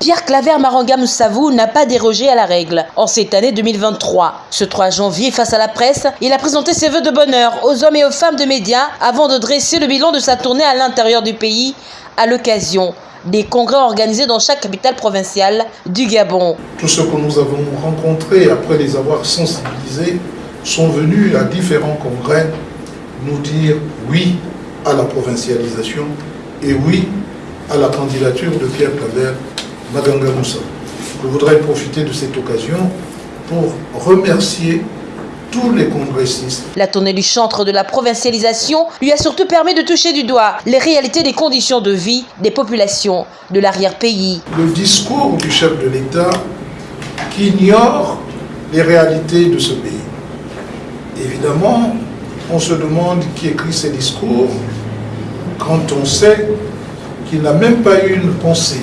Pierre Claver Marangam Savou n'a pas dérogé à la règle en cette année 2023. Ce 3 janvier, face à la presse, il a présenté ses vœux de bonheur aux hommes et aux femmes de médias avant de dresser le bilan de sa tournée à l'intérieur du pays à l'occasion des congrès organisés dans chaque capitale provinciale du Gabon. Tous ceux que nous avons rencontrés après les avoir sensibilisés sont venus à différents congrès nous dire oui à la provincialisation et oui à la candidature de Pierre Claver Maganga Moussa. Je voudrais profiter de cette occasion pour remercier tous les congressistes. La tournée du chantre de la provincialisation lui a surtout permis de toucher du doigt les réalités des conditions de vie des populations de l'arrière-pays. Le discours du chef de l'État qui ignore les réalités de ce pays. Évidemment, on se demande qui écrit ces discours quand on sait qu'il n'a même pas eu une pensée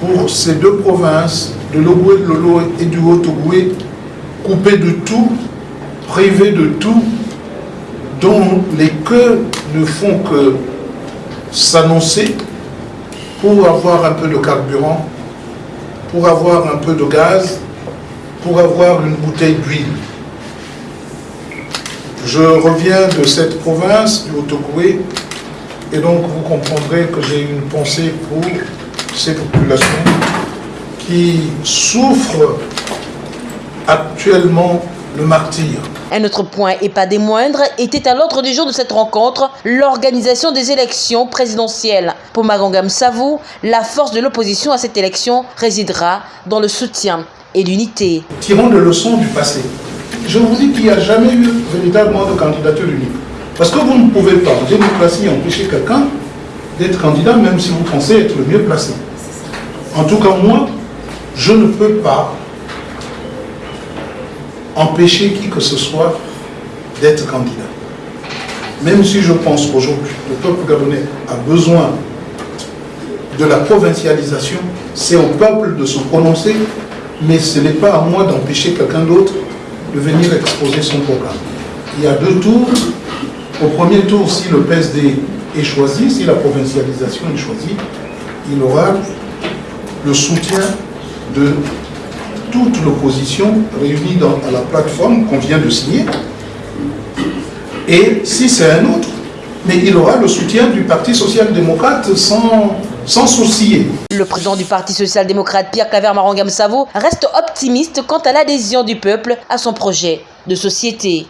pour ces deux provinces, de l'Ogoué, de Lolo et du Haut-Ogoué, coupées de tout, privées de tout, dont les queues ne font que s'annoncer pour avoir un peu de carburant, pour avoir un peu de gaz, pour avoir une bouteille d'huile. Je reviens de cette province, du Haut-Ogoué, et donc vous comprendrez que j'ai une pensée pour ces populations qui souffrent actuellement le martyr. Un autre point, et pas des moindres, était à l'ordre du jour de cette rencontre, l'organisation des élections présidentielles. Pour Magangam Savou, la force de l'opposition à cette élection résidera dans le soutien et l'unité. Tirons des leçons du passé. Je vous dis qu'il n'y a jamais eu véritablement de candidature unique. Parce que vous ne pouvez pas, en démocratie, empêcher quelqu'un d'être candidat, même si vous pensez être le mieux placé. En tout cas, moi, je ne peux pas empêcher qui que ce soit d'être candidat. Même si je pense qu'aujourd'hui, le peuple gabonais a besoin de la provincialisation, c'est au peuple de se prononcer, mais ce n'est pas à moi d'empêcher quelqu'un d'autre de venir exposer son programme. Il y a deux tours. Au premier tour, si le PSD est choisi, si la provincialisation est choisie, il aura le soutien de toute l'opposition réunie à la plateforme qu'on vient de signer. Et si c'est un autre, mais il aura le soutien du Parti social-démocrate sans, sans sourciller. Le président du Parti social-démocrate, Pierre Claver Marangam Savo, reste optimiste quant à l'adhésion du peuple à son projet de société.